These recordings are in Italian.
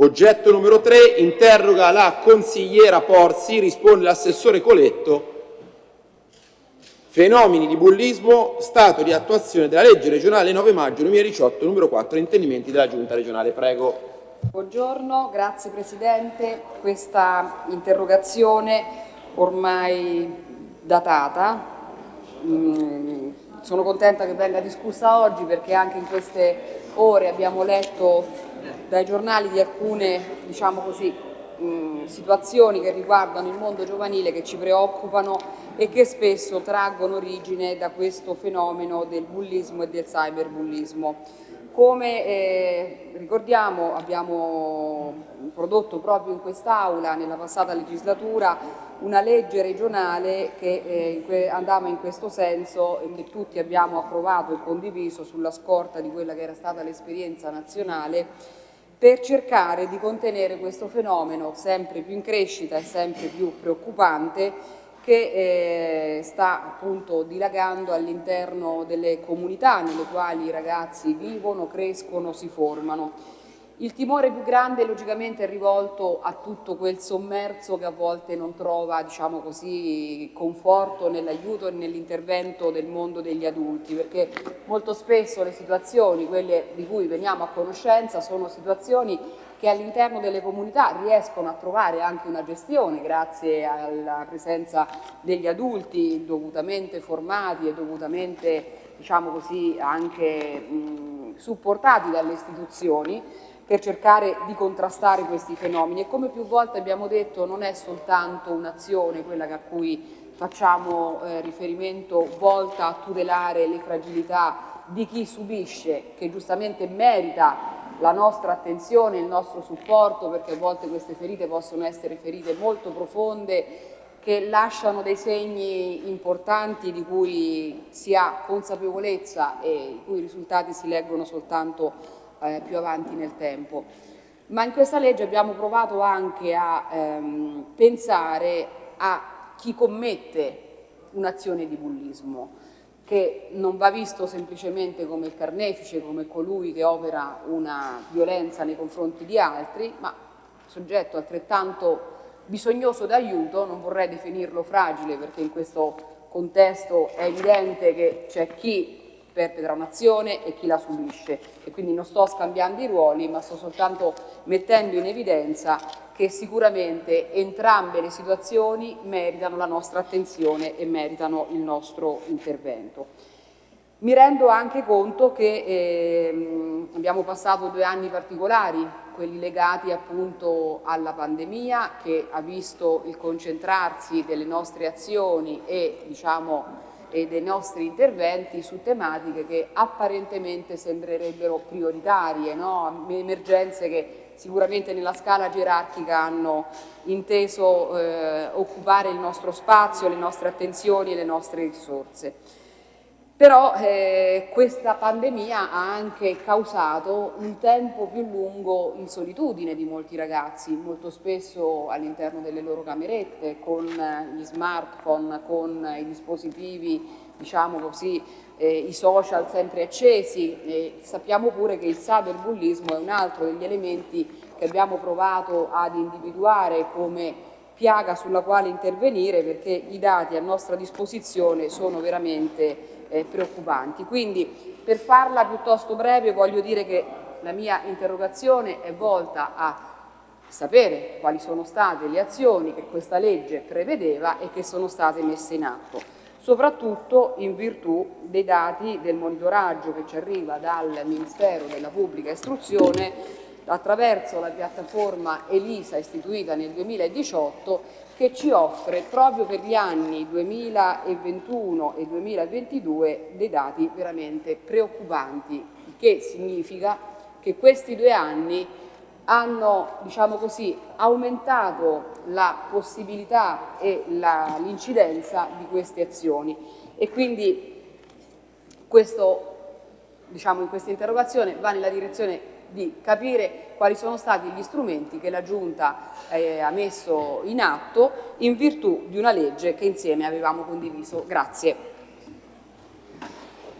Oggetto numero 3, interroga la consigliera Porsi, risponde l'assessore Coletto. Fenomeni di bullismo, stato di attuazione della legge regionale 9 maggio 2018 numero 4, intendimenti della giunta regionale. Prego. Buongiorno, grazie Presidente. Questa interrogazione ormai datata, mm, sono contenta che venga discussa oggi perché anche in queste ore abbiamo letto dai giornali di alcune diciamo così, mh, situazioni che riguardano il mondo giovanile che ci preoccupano e che spesso traggono origine da questo fenomeno del bullismo e del cyberbullismo. Come eh, ricordiamo abbiamo prodotto proprio in quest'Aula nella passata legislatura una legge regionale che eh, andava in questo senso e che tutti abbiamo approvato e condiviso sulla scorta di quella che era stata l'esperienza nazionale per cercare di contenere questo fenomeno sempre più in crescita e sempre più preoccupante che eh, sta appunto dilagando all'interno delle comunità nelle quali i ragazzi vivono, crescono, si formano. Il timore più grande logicamente è rivolto a tutto quel sommerso che a volte non trova diciamo così, conforto nell'aiuto e nell'intervento del mondo degli adulti, perché molto spesso le situazioni, quelle di cui veniamo a conoscenza, sono situazioni che all'interno delle comunità riescono a trovare anche una gestione grazie alla presenza degli adulti dovutamente formati e dovutamente diciamo così, anche mh, supportati dalle istituzioni per cercare di contrastare questi fenomeni. E come più volte abbiamo detto non è soltanto un'azione quella a cui facciamo eh, riferimento volta a tutelare le fragilità di chi subisce, che giustamente merita la nostra attenzione, il nostro supporto, perché a volte queste ferite possono essere ferite molto profonde che lasciano dei segni importanti di cui si ha consapevolezza e i cui risultati si leggono soltanto eh, più avanti nel tempo. Ma in questa legge abbiamo provato anche a ehm, pensare a chi commette un'azione di bullismo che non va visto semplicemente come il carnefice, come colui che opera una violenza nei confronti di altri, ma soggetto altrettanto bisognoso d'aiuto, non vorrei definirlo fragile perché in questo contesto è evidente che c'è chi perpetra un'azione e chi la subisce e quindi non sto scambiando i ruoli ma sto soltanto mettendo in evidenza che sicuramente entrambe le situazioni meritano la nostra attenzione e meritano il nostro intervento. Mi rendo anche conto che eh, abbiamo passato due anni particolari, quelli legati appunto alla pandemia che ha visto il concentrarsi delle nostre azioni e, diciamo, e dei nostri interventi su tematiche che apparentemente sembrerebbero prioritarie, no? emergenze che sicuramente nella scala gerarchica hanno inteso eh, occupare il nostro spazio, le nostre attenzioni e le nostre risorse. Però eh, questa pandemia ha anche causato un tempo più lungo in solitudine di molti ragazzi, molto spesso all'interno delle loro camerette, con gli smartphone, con i dispositivi diciamo così, eh, i social sempre accesi. E sappiamo pure che il cyberbullismo è un altro degli elementi che abbiamo provato ad individuare come piaga sulla quale intervenire perché i dati a nostra disposizione sono veramente eh, preoccupanti. Quindi per farla piuttosto breve voglio dire che la mia interrogazione è volta a sapere quali sono state le azioni che questa legge prevedeva e che sono state messe in atto soprattutto in virtù dei dati del monitoraggio che ci arriva dal Ministero della Pubblica Istruzione attraverso la piattaforma ELISA istituita nel 2018 che ci offre proprio per gli anni 2021 e 2022 dei dati veramente preoccupanti, il che significa che questi due anni hanno diciamo così, aumentato la possibilità e l'incidenza di queste azioni. E quindi questo, diciamo, in questa interrogazione va nella direzione di capire quali sono stati gli strumenti che la Giunta eh, ha messo in atto in virtù di una legge che insieme avevamo condiviso. Grazie.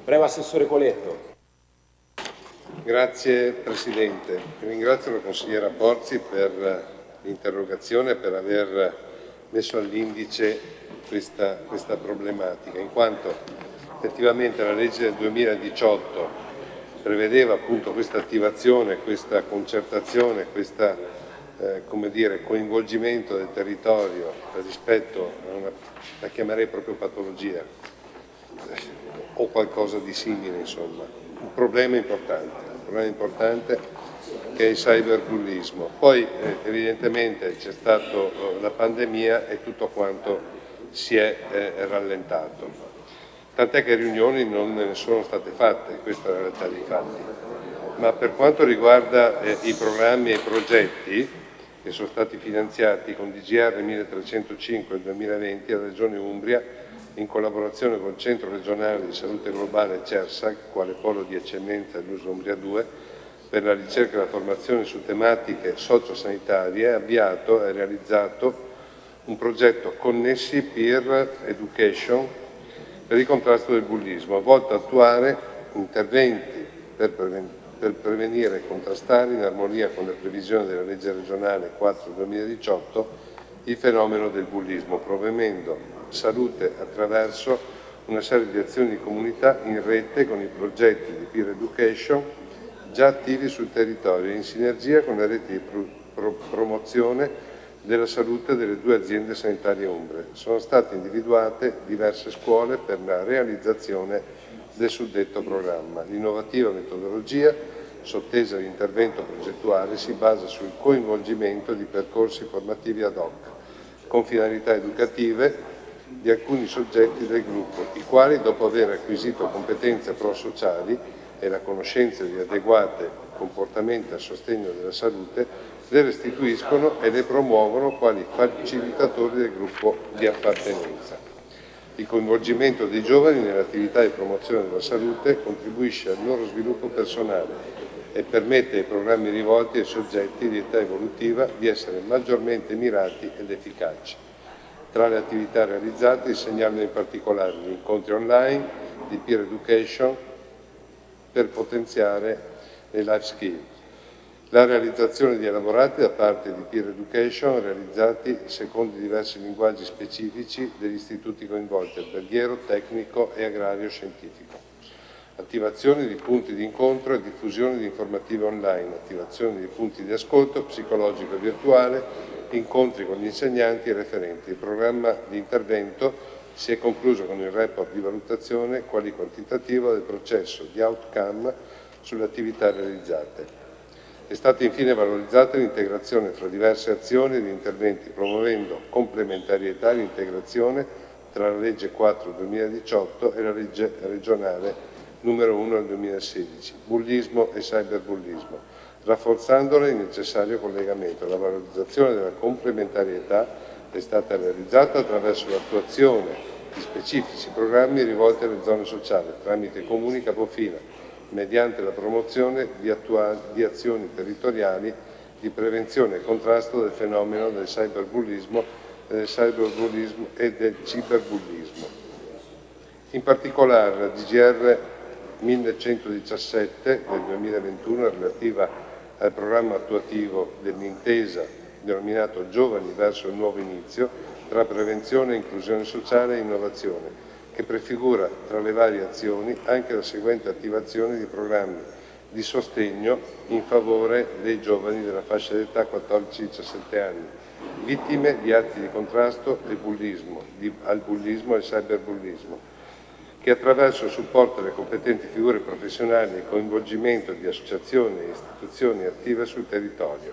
Prego Assessore Coletto. Grazie Presidente. Ringrazio la consigliera Borzi per l'interrogazione e per aver messo all'indice questa, questa problematica, in quanto effettivamente la legge del 2018 prevedeva appunto questa attivazione, questa concertazione, questo eh, coinvolgimento del territorio rispetto a una, la chiamerei proprio patologia o qualcosa di simile insomma, un problema importante, un problema importante che è il cyberbullismo. Poi eh, evidentemente c'è stata la pandemia e tutto quanto si è eh, rallentato tant'è che riunioni non ne sono state fatte, questa è la realtà dei fatti. Ma per quanto riguarda eh, i programmi e i progetti che sono stati finanziati con DGR 1305 del 2020 la Regione Umbria, in collaborazione col Centro regionale di salute globale CERSAC, quale polo di eccellenza dell'uso Umbria 2, per la ricerca e la formazione su tematiche sociosanitarie, ha avviato e realizzato un progetto Connessi Peer Education per il contrasto del bullismo, volto a attuare interventi per, preven per prevenire e contrastare, in armonia con le previsioni della legge regionale 4-2018, il fenomeno del bullismo, promuovendo salute attraverso una serie di azioni di comunità in rete con i progetti di peer education già attivi sul territorio in sinergia con le reti di pro promozione della salute delle due aziende sanitarie umbre. Sono state individuate diverse scuole per la realizzazione del suddetto programma. L'innovativa metodologia sottesa all'intervento progettuale si basa sul coinvolgimento di percorsi formativi ad hoc, con finalità educative di alcuni soggetti del gruppo, i quali, dopo aver acquisito competenze pro-sociali e la conoscenza di adeguati comportamenti a sostegno della salute, le restituiscono e le promuovono quali facilitatori del gruppo di appartenenza. Il coinvolgimento dei giovani nell'attività di promozione della salute contribuisce al loro sviluppo personale e permette ai programmi rivolti ai soggetti di età evolutiva di essere maggiormente mirati ed efficaci. Tra le attività realizzate segnalano in particolare gli incontri online di peer education per potenziare le life skills, la realizzazione di elaborati da parte di Peer Education realizzati secondo i diversi linguaggi specifici degli istituti coinvolti, alberghiero, tecnico e agrario scientifico. Attivazione di punti di incontro e diffusione di informative online, attivazione di punti di ascolto psicologico e virtuale, incontri con gli insegnanti e referenti. Il programma di intervento si è concluso con il report di valutazione quali quantitativo del processo di outcome sulle attività realizzate. È stata infine valorizzata l'integrazione tra diverse azioni ed interventi, promuovendo complementarietà e integrazione tra la legge 4-2018 e la legge regionale numero 1 del 2016, bullismo e cyberbullismo, rafforzandone il necessario collegamento. La valorizzazione della complementarietà è stata realizzata attraverso l'attuazione di specifici programmi rivolti alle zone sociali tramite comuni capofila, mediante la promozione di, di azioni territoriali di prevenzione e contrasto del fenomeno del cyberbullismo, del cyberbullismo e del ciberbullismo. In particolare la DGR 1117 del 2021 relativa al programma attuativo dell'intesa denominato Giovani verso il nuovo inizio tra prevenzione, inclusione sociale e innovazione, che prefigura tra le varie azioni anche la seguente attivazione di programmi di sostegno in favore dei giovani della fascia d'età 14-17 anni, vittime di atti di contrasto bullismo, di, al bullismo e cyberbullismo, che attraverso il supporto alle competenti figure professionali e coinvolgimento di associazioni e istituzioni attive sul territorio.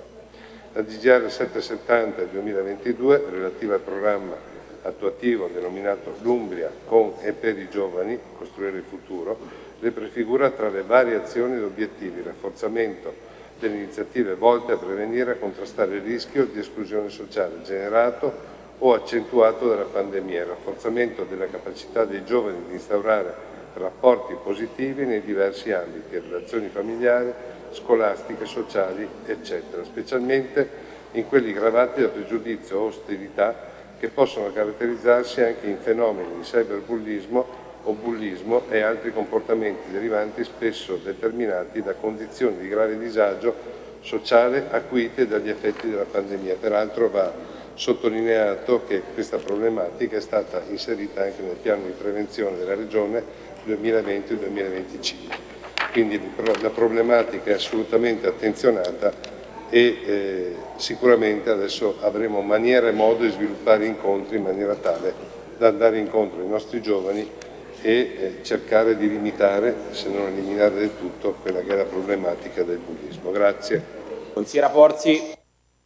La DGR 770 del 2022, relativa al programma attuativo denominato L'Umbria con e per i giovani, costruire il futuro, le prefigura tra le varie azioni ed obiettivi rafforzamento delle iniziative volte a prevenire e contrastare il rischio di esclusione sociale generato o accentuato dalla pandemia, il rafforzamento della capacità dei giovani di instaurare rapporti positivi nei diversi ambiti, relazioni familiari, scolastiche, sociali, eccetera, specialmente in quelli gravati da pregiudizio o ostilità che possono caratterizzarsi anche in fenomeni di cyberbullismo o bullismo e altri comportamenti derivanti spesso determinati da condizioni di grave disagio sociale acuite dagli effetti della pandemia. Peraltro va sottolineato che questa problematica è stata inserita anche nel piano di prevenzione della Regione 2020-2025. Quindi la problematica è assolutamente attenzionata e eh, sicuramente adesso avremo maniera e modo di sviluppare incontri in maniera tale da andare incontro ai nostri giovani e eh, cercare di limitare, se non eliminare del tutto, quella che è la problematica del bullismo. Grazie. Consigliera Porzi.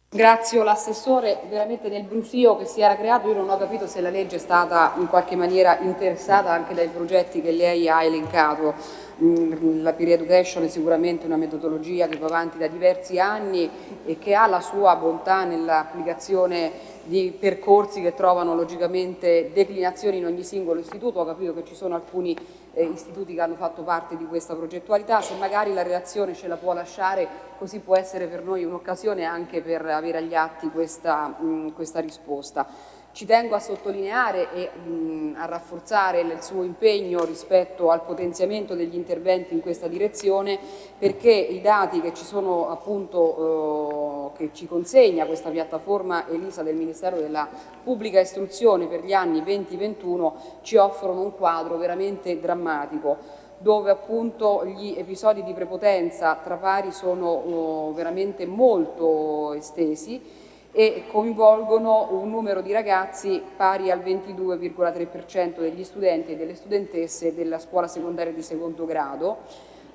Grazie l'assessore, veramente nel brusio che si era creato io non ho capito se la legge è stata in qualche maniera interessata anche dai progetti che lei ha elencato. Mm, la peer education è sicuramente una metodologia che va avanti da diversi anni e che ha la sua bontà nell'applicazione di percorsi che trovano logicamente declinazioni in ogni singolo istituto. Ho capito che ci sono alcuni eh, istituti che hanno fatto parte di questa progettualità, se magari la relazione ce la può lasciare così può essere per noi un'occasione anche per avere agli atti questa, mh, questa risposta. Ci tengo a sottolineare e mh, a rafforzare il suo impegno rispetto al potenziamento degli interventi in questa direzione perché i dati che ci sono appunto eh, che ci consegna questa piattaforma ELISA del Ministero della Pubblica Istruzione per gli anni 2021 ci offrono un quadro veramente drammatico dove appunto gli episodi di prepotenza tra pari sono oh, veramente molto estesi e coinvolgono un numero di ragazzi pari al 22,3% degli studenti e delle studentesse della scuola secondaria di secondo grado,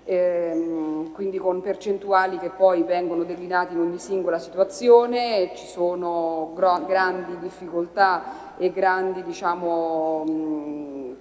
ehm, quindi con percentuali che poi vengono declinate in ogni singola situazione, ci sono grandi difficoltà e grandi diciamo, mh,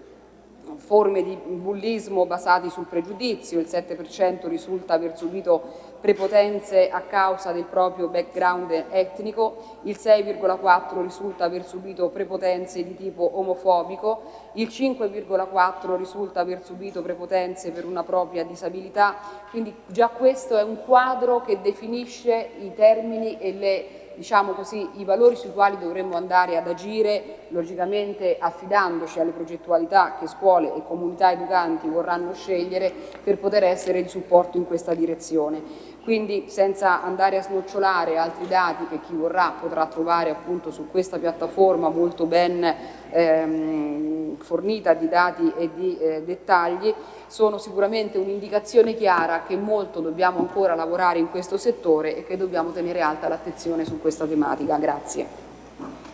forme di bullismo basati sul pregiudizio, il 7% risulta aver subito prepotenze a causa del proprio background etnico, il 6,4% risulta aver subito prepotenze di tipo omofobico, il 5,4% risulta aver subito prepotenze per una propria disabilità, quindi già questo è un quadro che definisce i termini e le diciamo così, i valori sui quali dovremmo andare ad agire, logicamente affidandoci alle progettualità che scuole e comunità educanti vorranno scegliere per poter essere di supporto in questa direzione. Quindi senza andare a snocciolare altri dati che chi vorrà potrà trovare appunto su questa piattaforma molto ben ehm, fornita di dati e di eh, dettagli, sono sicuramente un'indicazione chiara che molto dobbiamo ancora lavorare in questo settore e che dobbiamo tenere alta l'attenzione su questa tematica. Grazie.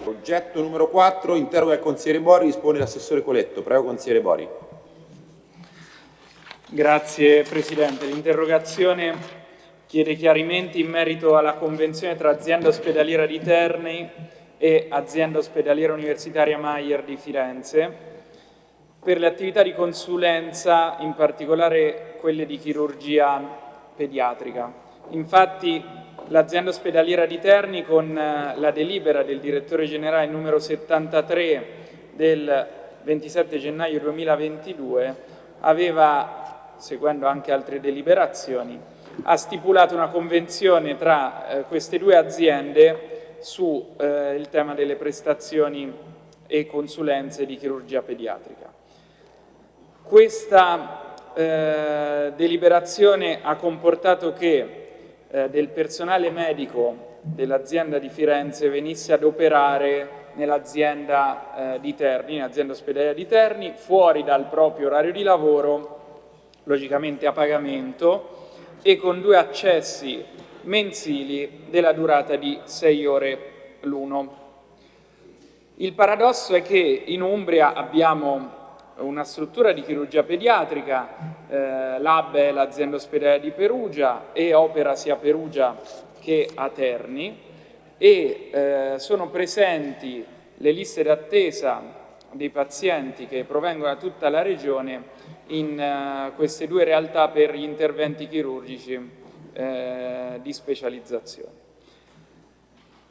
Oggetto numero 4, interroga il consigliere Bori, rispone l'assessore Coletto. Prego consigliere Bori. Grazie Presidente. L'interrogazione chiede chiarimenti in merito alla convenzione tra azienda ospedaliera di Terni e azienda ospedaliera universitaria Maier di Firenze per le attività di consulenza, in particolare quelle di chirurgia pediatrica. Infatti l'azienda ospedaliera di Terni con eh, la delibera del direttore generale numero 73 del 27 gennaio 2022 aveva, seguendo anche altre deliberazioni, ha stipulato una convenzione tra eh, queste due aziende sul eh, tema delle prestazioni e consulenze di chirurgia pediatrica. Questa eh, deliberazione ha comportato che eh, del personale medico dell'azienda di Firenze venisse ad operare nell'azienda eh, di Terni, nell'azienda ospedaliera di Terni, fuori dal proprio orario di lavoro, logicamente a pagamento, e con due accessi mensili della durata di 6 ore l'uno. Il paradosso è che in Umbria abbiamo una struttura di chirurgia pediatrica, eh, l'AB è l'azienda ospedale di Perugia e opera sia a Perugia che a Terni e eh, sono presenti le liste d'attesa dei pazienti che provengono da tutta la regione in uh, queste due realtà per gli interventi chirurgici eh, di specializzazione.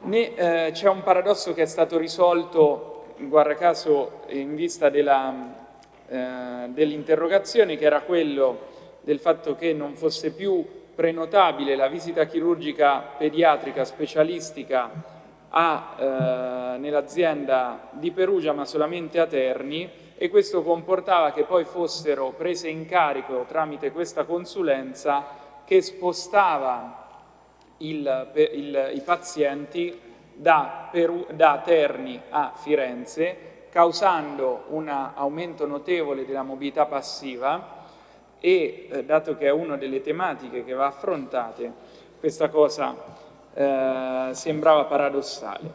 Eh, c'è un paradosso che è stato risolto, guarda caso, in vista eh, dell'interrogazione, che era quello del fatto che non fosse più prenotabile la visita chirurgica pediatrica specialistica eh, nell'azienda di Perugia, ma solamente a Terni, e questo comportava che poi fossero prese in carico tramite questa consulenza che spostava il, il, i pazienti da, Peru, da Terni a Firenze causando un aumento notevole della mobilità passiva e, eh, dato che è una delle tematiche che va affrontate, questa cosa eh, sembrava paradossale.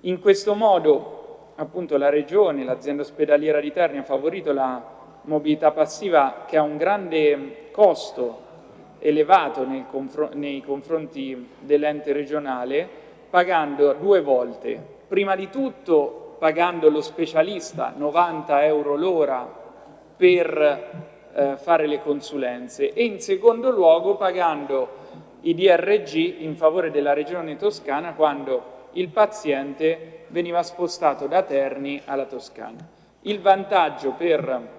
In questo modo, appunto, la Regione, l'azienda ospedaliera di Terni ha favorito la mobilità passiva che ha un grande costo elevato confr nei confronti dell'ente regionale, pagando due volte. Prima di tutto pagando lo specialista 90 euro l'ora per eh, fare le consulenze e in secondo luogo pagando i DRG in favore della regione toscana quando il paziente veniva spostato da Terni alla Toscana. Il vantaggio per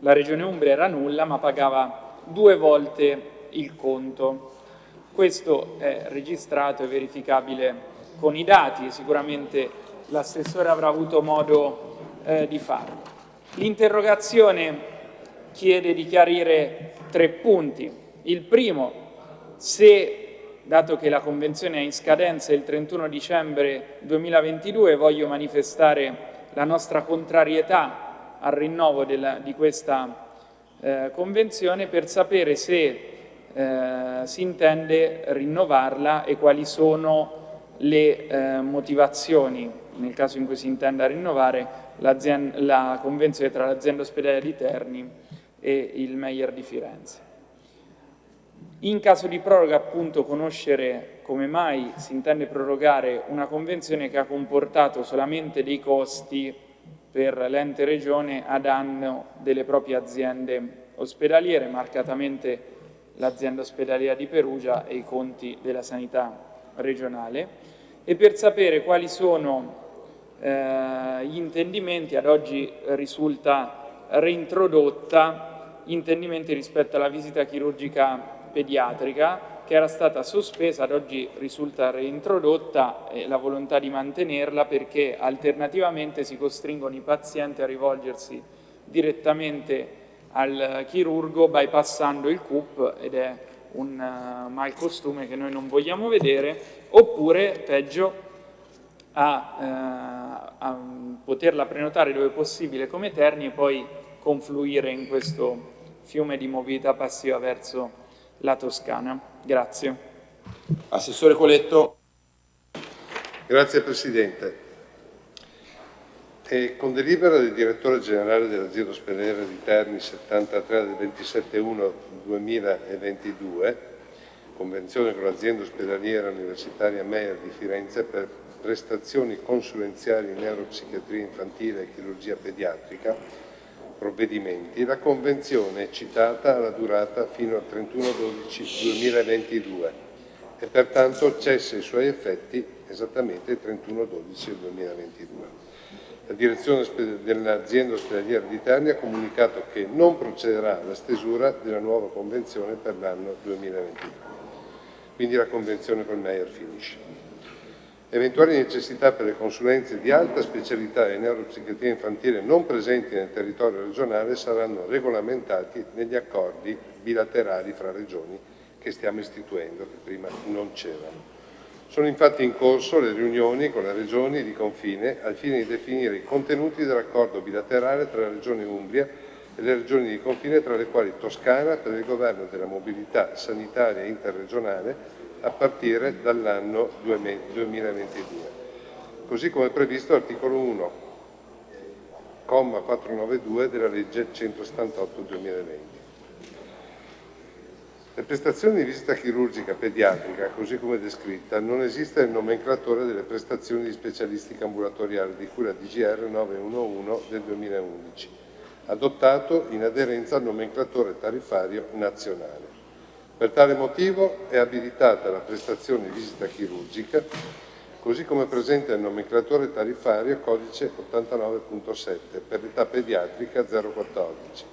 la regione Umbria era nulla ma pagava due volte il conto. Questo è registrato e verificabile con i dati e sicuramente l'assessore avrà avuto modo eh, di farlo. L'interrogazione chiede di chiarire tre punti. Il primo, se, dato che la Convenzione è in scadenza il 31 dicembre 2022, voglio manifestare la nostra contrarietà al rinnovo della, di questa eh, Convenzione per sapere se eh, si intende rinnovarla e quali sono le eh, motivazioni nel caso in cui si intenda rinnovare la convenzione tra l'azienda ospedaliera di Terni e il Meyer di Firenze. In caso di proroga, appunto, conoscere come mai si intende prorogare una convenzione che ha comportato solamente dei costi per l'ente regione a danno delle proprie aziende ospedaliere, marcatamente l'azienda ospedaliera di Perugia e i conti della sanità regionale, e per sapere quali sono eh, gli intendimenti, ad oggi risulta reintrodotta intendimenti rispetto alla visita chirurgica pediatrica che era stata sospesa, ad oggi risulta reintrodotta e la volontà di mantenerla perché alternativamente si costringono i pazienti a rivolgersi direttamente al chirurgo bypassando il CUP ed è un uh, malcostume che noi non vogliamo vedere oppure peggio a, uh, a poterla prenotare dove possibile come Terni e poi confluire in questo fiume di mobilità passiva verso la Toscana. Grazie. Assessore Coletto. Grazie Presidente. E con delibera del direttore generale dell'azienda ospedaliera di Terni 73 del 27-1-2022, convenzione con l'azienda ospedaliera universitaria Meyer di Firenze per prestazioni consulenziali in neuropsichiatria infantile e chirurgia pediatrica, provvedimenti, la Convenzione è citata alla durata fino al 31-12-2022 e pertanto cessa i suoi effetti esattamente il 31-12-2022. La direzione dell'azienda ospedaliera di Terni ha comunicato che non procederà alla stesura della nuova convenzione per l'anno 2022. Quindi la convenzione con Meyer finisce. Eventuali necessità per le consulenze di alta specialità e neuropsichiatria infantile non presenti nel territorio regionale saranno regolamentati negli accordi bilaterali fra regioni che stiamo istituendo, che prima non c'erano. Sono infatti in corso le riunioni con le regioni di confine al fine di definire i contenuti dell'accordo bilaterale tra la Regione Umbria e le regioni di confine tra le quali Toscana per il governo della mobilità sanitaria interregionale a partire dall'anno 2022, così come previsto all'articolo 1, comma 492 della legge 178-2020. Le prestazioni di visita chirurgica pediatrica, così come descritta, non esiste nel nomenclatore delle prestazioni di specialistica ambulatoriale di cui la DGR 911 del 2011, adottato in aderenza al nomenclatore tariffario nazionale. Per tale motivo è abilitata la prestazione di visita chirurgica, così come presente nel nomenclatore tariffario codice 89.7 per l'età pediatrica 014,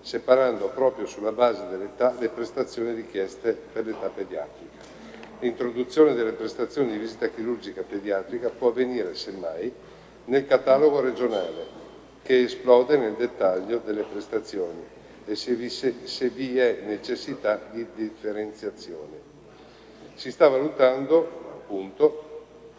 separando proprio sulla base dell'età le prestazioni richieste per l'età pediatrica. L'introduzione delle prestazioni di visita chirurgica pediatrica può avvenire, semmai, nel catalogo regionale che esplode nel dettaglio delle prestazioni e se vi, se, se vi è necessità di differenziazione. Si sta valutando appunto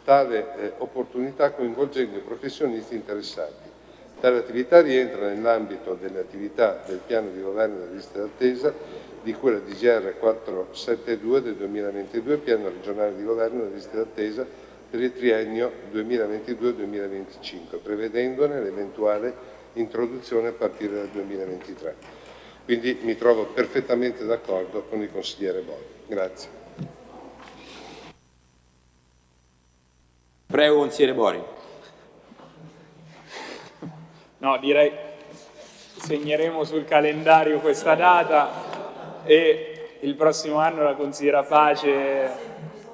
tale eh, opportunità coinvolgendo i professionisti interessati. Tale attività rientra nell'ambito delle attività del piano di governo delle liste d'attesa di cui la DGR 472 del 2022, piano regionale di governo delle liste d'attesa per il triennio 2022-2025, prevedendone l'eventuale introduzione a partire dal 2023. Quindi mi trovo perfettamente d'accordo con il consigliere Boi. Grazie. Prego, consigliere Bori. No, direi segneremo sul calendario questa data e il prossimo anno la consigliera Pace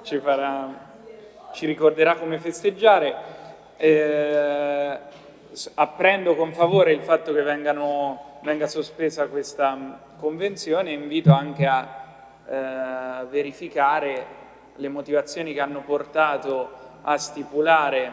ci, farà, ci ricorderà come festeggiare. Eh, apprendo con favore il fatto che vengano, venga sospesa questa convenzione e invito anche a eh, verificare le motivazioni che hanno portato a stipulare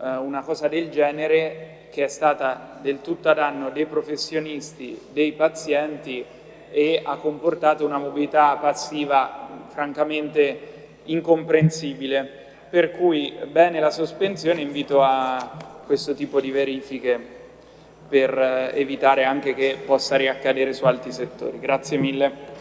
eh, una cosa del genere che è stata del tutto a danno dei professionisti, dei pazienti e ha comportato una mobilità passiva francamente incomprensibile. Per cui bene la sospensione, invito a questo tipo di verifiche per evitare anche che possa riaccadere su altri settori. Grazie mille.